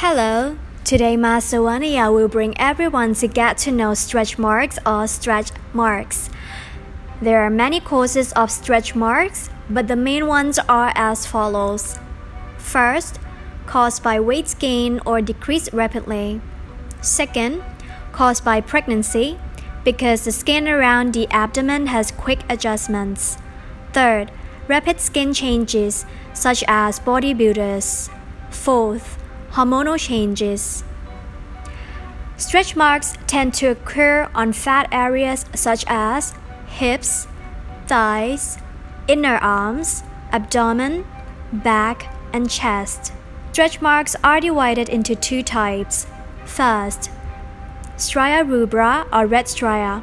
Hello, today Master Wania will bring everyone to get to know stretch marks or stretch marks. There are many causes of stretch marks, but the main ones are as follows. First, caused by weight gain or decrease rapidly. Second, caused by pregnancy, because the skin around the abdomen has quick adjustments. Third, rapid skin changes, such as bodybuilders. Fourth, hormonal changes. Stretch marks tend to occur on fat areas such as hips, thighs, inner arms, abdomen, back, and chest. Stretch marks are divided into two types. First, stria rubra or red stria,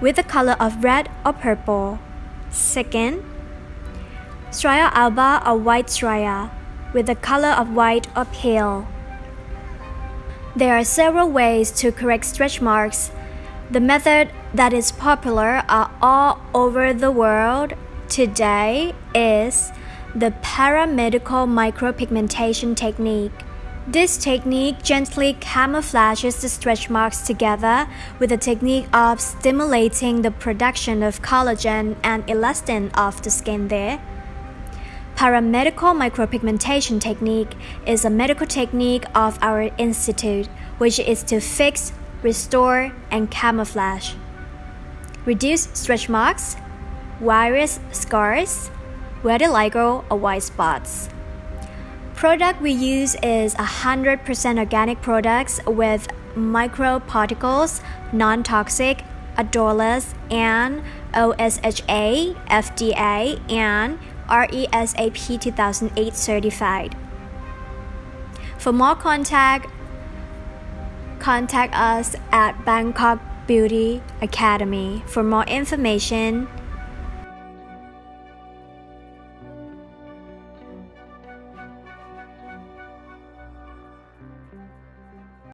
with the color of red or purple. Second, stria alba or white stria, with the color of white or pale. There are several ways to correct stretch marks. The method that is popular all over the world today is the paramedical micropigmentation technique. This technique gently camouflages the stretch marks together with the technique of stimulating the production of collagen and elastin of the skin there. Paramedical micropigmentation technique is a medical technique of our institute, which is to fix, restore, and camouflage. Reduce stretch marks, virus scars, vitiligo or white spots. Product we use is 100% organic products with microparticles, non-toxic, odorless, and OSHA, FDA, and RESAP 2008 certified. For more contact, contact us at Bangkok Beauty Academy. For more information,